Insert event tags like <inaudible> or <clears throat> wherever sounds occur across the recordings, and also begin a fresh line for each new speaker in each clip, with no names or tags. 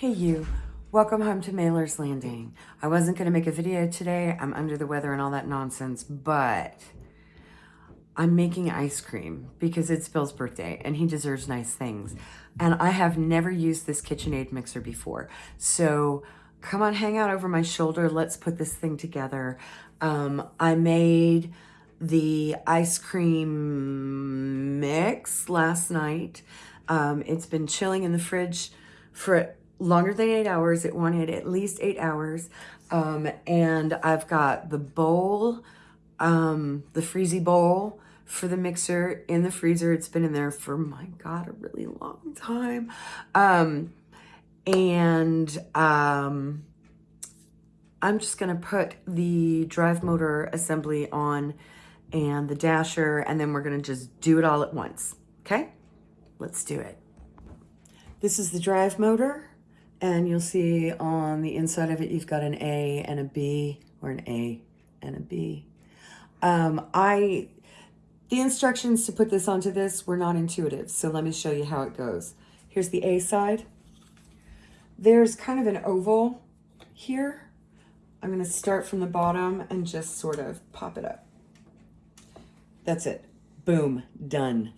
Hey you, welcome home to Mailer's Landing. I wasn't gonna make a video today, I'm under the weather and all that nonsense, but I'm making ice cream because it's Bill's birthday and he deserves nice things. And I have never used this KitchenAid mixer before. So come on, hang out over my shoulder. Let's put this thing together. Um, I made the ice cream mix last night. Um, it's been chilling in the fridge for longer than eight hours. It wanted at least eight hours. Um, and I've got the bowl, um, the freezy bowl for the mixer in the freezer. It's been in there for, my God, a really long time. Um, and um, I'm just going to put the drive motor assembly on and the dasher, and then we're going to just do it all at once. Okay? Let's do it. This is the drive motor. And you'll see on the inside of it, you've got an A and a B, or an A and a B. Um, I, the instructions to put this onto this were not intuitive, so let me show you how it goes. Here's the A side. There's kind of an oval here. I'm gonna start from the bottom and just sort of pop it up. That's it. Boom, done.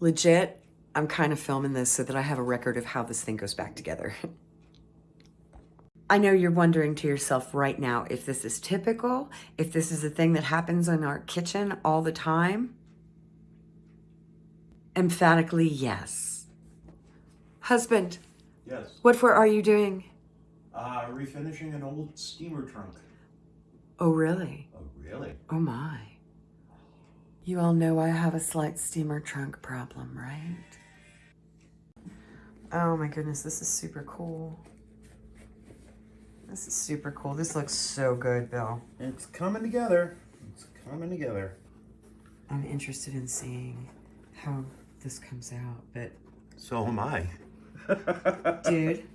Legit, I'm kind of filming this so that I have a record of how this thing goes back together. I know you're wondering to yourself right now if this is typical, if this is a thing that happens in our kitchen all the time. Emphatically, yes. Husband.
Yes.
What for are you doing?
Uh, refinishing an old steamer trunk.
Oh, really?
Oh, really?
Oh, my. You all know I have a slight steamer trunk problem, right? Oh my goodness, this is super cool. This is super cool. This looks so good, Bill.
It's coming together. It's coming together.
I'm interested in seeing how this comes out, but...
So am I. <laughs>
Dude,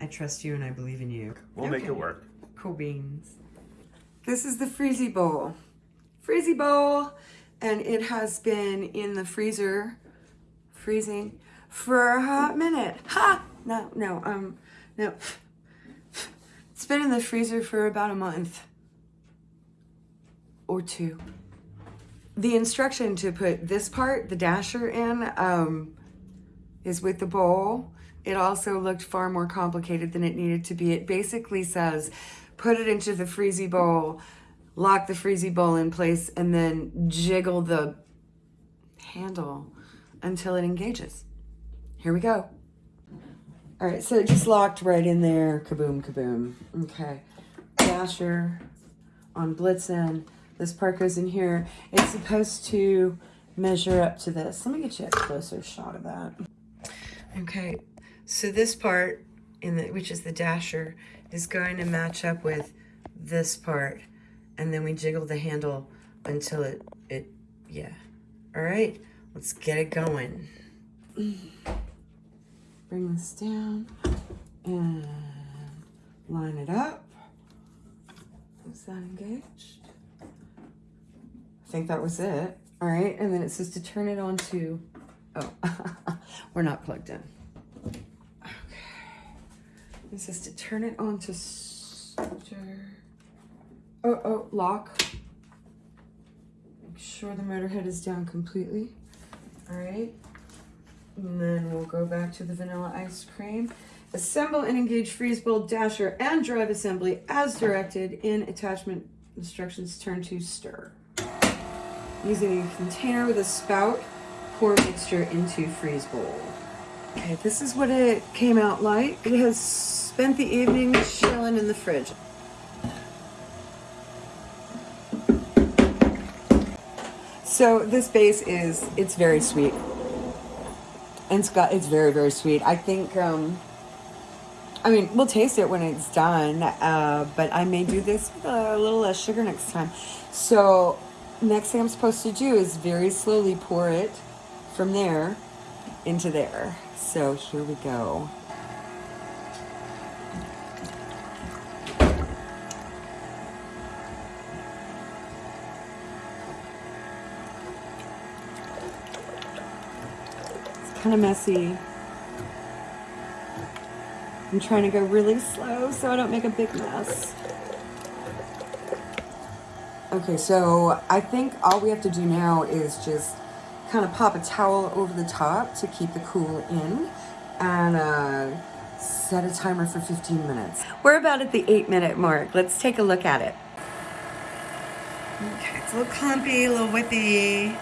I trust you and I believe in you.
We'll okay. make it work.
Cool beans. This is the Freezy Bowl. Freezy Bowl, and it has been in the freezer, freezing, for a hot minute. Ha! No, no, um, no. It's been in the freezer for about a month or two. The instruction to put this part, the dasher in, um, is with the bowl. It also looked far more complicated than it needed to be. It basically says, put it into the freezy bowl, lock the freezy bowl in place, and then jiggle the handle until it engages. Here we go. All right, so it just locked right in there. Kaboom, kaboom. Okay. Dasher on Blitzen. This part goes in here. It's supposed to measure up to this. Let me get you a closer shot of that. Okay, so this part, in the which is the dasher, is going to match up with this part. And then we jiggle the handle until it, it yeah. All right, let's get it going <clears throat> bring this down and line it up. Is that engaged? I think that was it. All right, and then it says to turn it on to, oh, <laughs> we're not plugged in. Okay. It says to turn it on to, oh, oh, lock. Make sure the motor head is down completely. All right. And then we'll go back to the vanilla ice cream. Assemble and engage freeze bowl, dasher, and drive assembly as directed in attachment instructions. Turn to stir. Using a container with a spout, pour mixture into freeze bowl. Okay, this is what it came out like. It has spent the evening chilling in the fridge. So this base is, it's very sweet. And it's got, it's very, very sweet. I think, um, I mean, we'll taste it when it's done, uh, but I may do this with a little less sugar next time. So next thing I'm supposed to do is very slowly pour it from there into there. So here we go. Kind of messy. I'm trying to go really slow so I don't make a big mess. Okay, so I think all we have to do now is just kind of pop a towel over the top to keep the cool in and uh, set a timer for 15 minutes. We're about at the eight minute mark. Let's take a look at it. Okay, it's a little clumpy, a little whippy.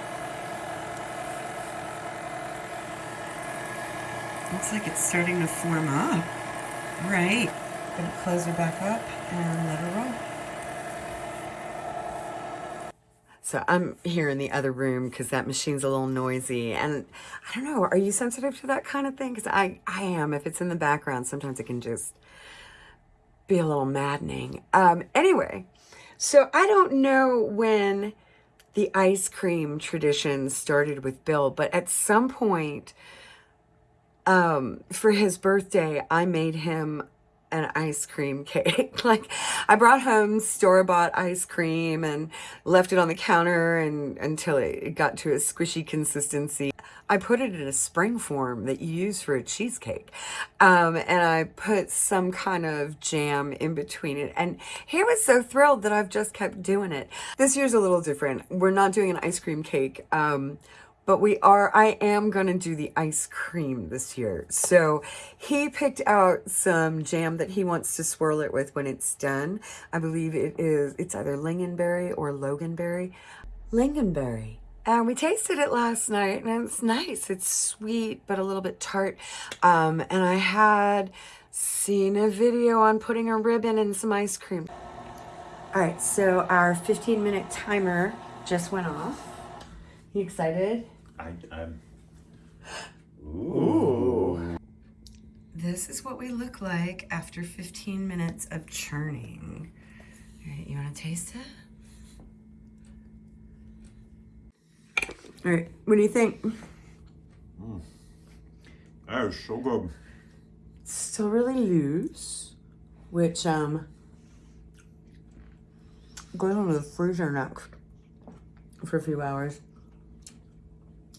Looks like it's starting to form up. Right. Gonna close her back up and let her roll. So I'm here in the other room because that machine's a little noisy. And I don't know, are you sensitive to that kind of thing? Because I, I am. If it's in the background, sometimes it can just be a little maddening. Um, anyway, so I don't know when the ice cream tradition started with Bill, but at some point um, for his birthday, I made him an ice cream <laughs> cake. like I brought home store-bought ice cream and left it on the counter and until it got to a squishy consistency. I put it in a spring form that you use for a cheesecake. Um, and I put some kind of jam in between it. And he was so thrilled that I've just kept doing it. This year's a little different. We're not doing an ice cream cake. Um, but we are, I am going to do the ice cream this year. So he picked out some jam that he wants to swirl it with when it's done. I believe it is, it's either lingonberry or loganberry. Lingonberry. And we tasted it last night and it's nice. It's sweet, but a little bit tart. Um, and I had seen a video on putting a ribbon in some ice cream. All right, so our 15 minute timer just went off. You excited?
I, I'm.
Ooh. This is what we look like after 15 minutes of churning. All right, you want to taste it? All right, what do you think?
Mm. That is so good.
Still really loose, which um goes into the freezer next for a few hours.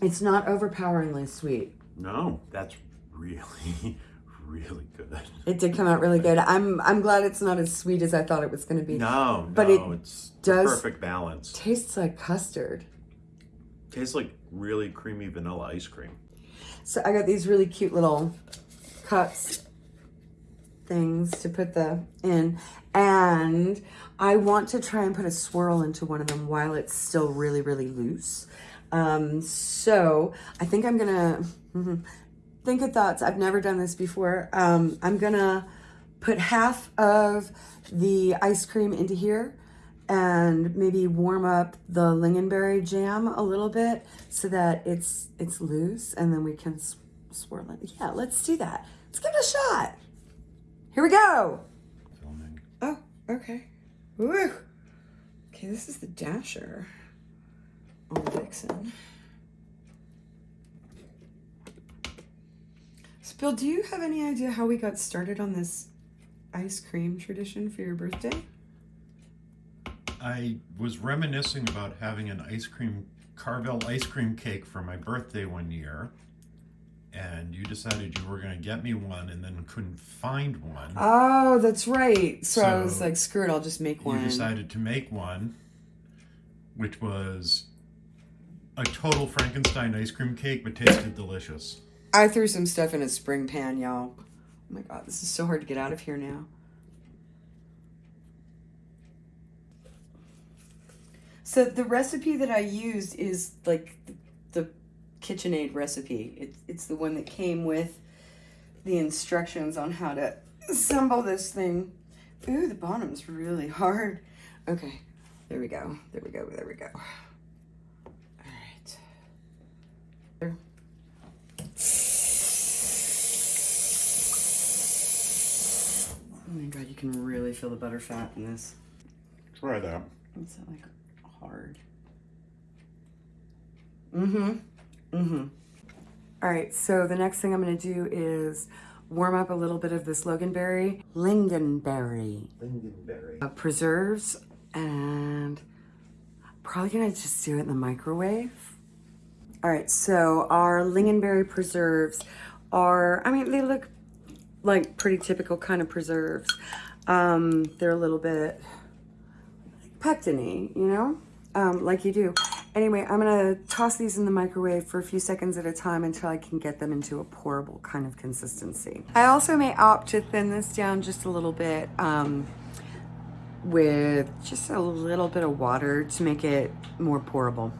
It's not overpoweringly sweet.
No, that's really, <laughs> really good.
It did come out really good. I'm I'm glad it's not as sweet as I thought it was going to be.
No,
but
no,
it
it's
does
perfect balance.
Tastes like custard.
Tastes like really creamy vanilla ice cream.
So I got these really cute little cups things to put the in and I want to try and put a swirl into one of them while it's still really really loose um, so I think I'm gonna mm-hmm, think of thoughts. I've never done this before. Um, I'm gonna put half of the ice cream into here and maybe warm up the lingonberry jam a little bit so that it's it's loose and then we can swirl it. Yeah, let's do that. Let's give it a shot. Here we go.
Filming.
Oh, okay. Woo. Okay, this is the dasher on Vixen. So Bill, do you have any idea how we got started on this ice cream tradition for your birthday?
I was reminiscing about having an ice cream, Carvel ice cream cake for my birthday one year. And you decided you were going to get me one and then couldn't find one.
Oh, that's right. So, so I was like, screw it, I'll just make one.
You decided to make one, which was a total Frankenstein ice cream cake, but tasted delicious.
I threw some stuff in a spring pan, y'all. Oh my god, this is so hard to get out of here now. So the recipe that I used is like the, KitchenAid recipe. It's, it's the one that came with the instructions on how to assemble this thing. Ooh, the bottom's really hard. Okay, there we go. There we go. There we go. Oh my god, you can really feel the butter fat in this.
Try that.
It's like hard. Mm-hmm. Mm-hmm. All right, so the next thing I'm gonna do is warm up a little bit of this loganberry, lingonberry,
lingonberry
uh, preserves, and probably gonna just do it in the microwave. All right, so our lingonberry preserves are, I mean, they look like pretty typical kind of preserves. Um, they're a little bit pectiny, you know, um, like you do. Anyway, I'm gonna toss these in the microwave for a few seconds at a time until I can get them into a pourable kind of consistency. I also may opt to thin this down just a little bit um, with just a little bit of water to make it more pourable.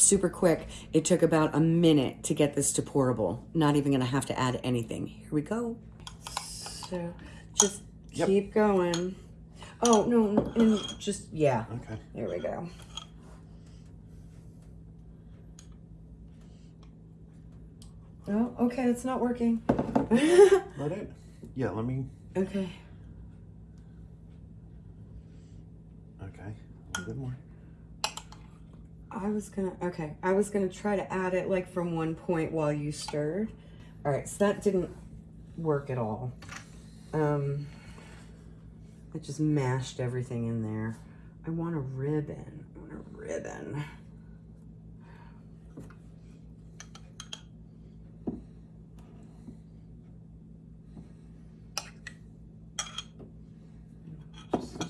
Super quick. It took about a minute to get this to pourable. Not even gonna have to add anything. Here we go. So just
Yep.
keep going. Oh, no, and just, yeah.
Okay.
There we go. Oh, okay, it's not working. <laughs>
Let it. Yeah, let me.
okay.
Okay. A little bit more.
I was gonna, okay, I was gonna try to add it like from one point while you stirred. All right, so that didn't work at all. Um, it just mashed everything in there. I want a ribbon. I want a ribbon. Just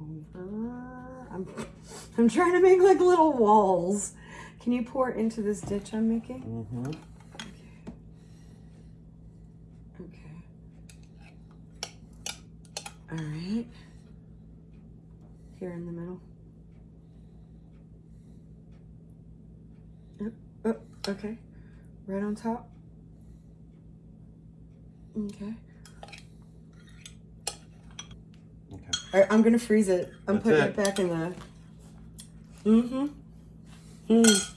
over. I'm, I'm trying to make like little walls. Can you pour into this ditch I'm making?
Mm-hmm.
Okay. All right. Here in the middle. Yep. Oh, okay. Right on top. Okay.
Okay.
All right, I'm gonna freeze it. I'm
That's
putting
it.
it back in the. Mm-hmm. Mm.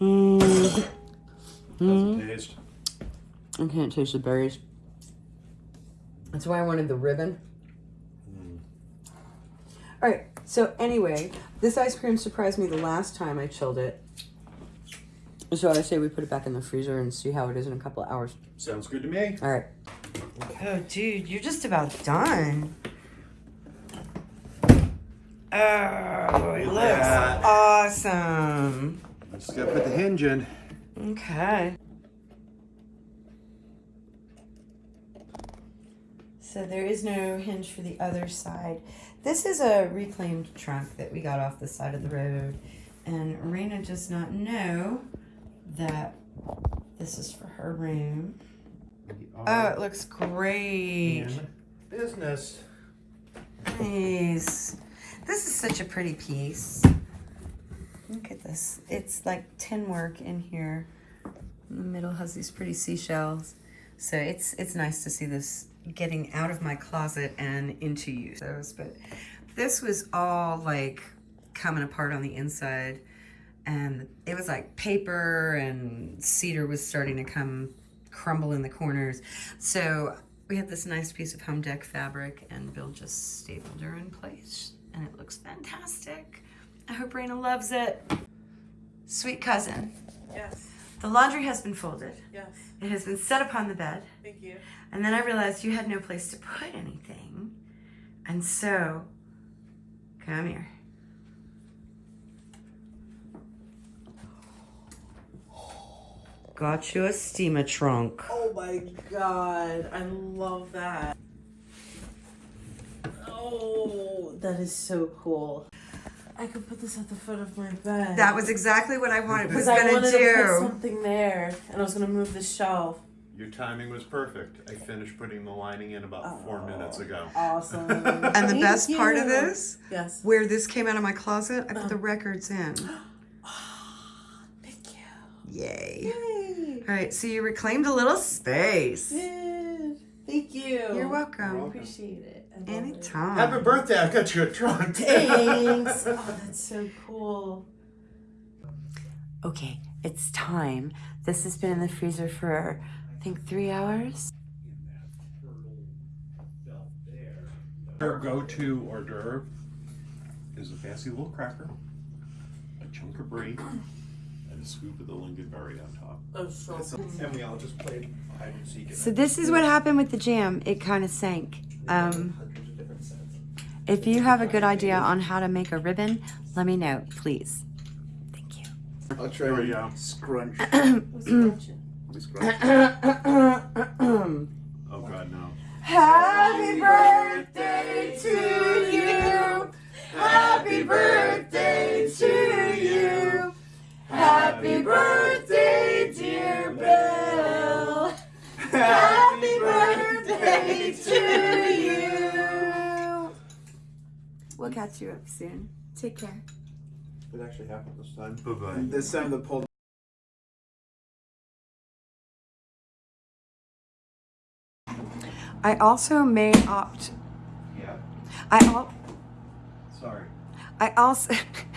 Mm.
How's taste?
I can't taste the berries. That's why I wanted the ribbon.
Mm.
All right. So anyway, this ice cream surprised me the last time I chilled it. So I say we put it back in the freezer and see how it is in a couple of hours.
Sounds good to me.
All right. Oh, dude, you're just about done. Oh, it looks
Yeah.
awesome.
Just gotta put the hinge in.
Okay. So there is no hinge for the other side. This is a reclaimed trunk that we got off the side of the road. And Rena does not know that this is for her room. Oh, it looks great.
in business.
Nice. This is such a pretty piece. Look at this. It's like tin work in here. In the middle has these pretty seashells. So it's it's nice to see this getting out of my closet and into use. But this was all like coming apart on the inside. And it was like paper and cedar was starting to come crumble in the corners. So we had this nice piece of home dec fabric and Bill just stapled her in place and it looks fantastic. I hope Raina loves it. Sweet cousin,
Yes,
the laundry has been folded.
yes.
It has been set upon the bed.
Thank you.
And then I realized you had no place to put anything. And so, come here. Got you a steamer trunk.
Oh my god, I love that. Oh, that is so cool. I could put this at the foot of my bed.
That was exactly what I wanted was
I
gonna
wanted to put
do.
something there, and I was gonna move the shelf.
Your timing was perfect. I finished putting the lining in about four oh, minutes ago.
Awesome. <laughs>
And the best part of this,
Yes.
where this came out of my closet, I put the uh. records in. <gasps>
Thank you.
Yay.
Yay.
All right, so you reclaimed a little space.
Good. Thank you.
You're welcome.
I appreciate it. I love it.
Anytime.
Happy birthday! I got you a trunk.
Thanks. <laughs> oh, that's so cool.
Okay, it's time. This has been in the freezer for, I think, three hours.
Our go-to hors d'oeuvre is a fancy little cracker, a chunk of brie, and a scoop of the lingonberry on top.
Oh, so
And we all just played hide and seek.
So this is what happened with the jam. It kind of sank. Um, if you have a good idea on how to make a ribbon, let me know, please. Thank you.
I'll try
There we
and
go.
scrunch.
What's scrunching?
We scrunch.
Oh god, no.
Happy birthday to you. Happy birthday to you. Happy birthday, dear Bill. Happy birthday to you. We'll catch you up soon. Take care.
It actually happened this time.
Bye bye.
This time the pulled.
I also may opt.
Yeah.
I al-
Sorry.
I also <laughs>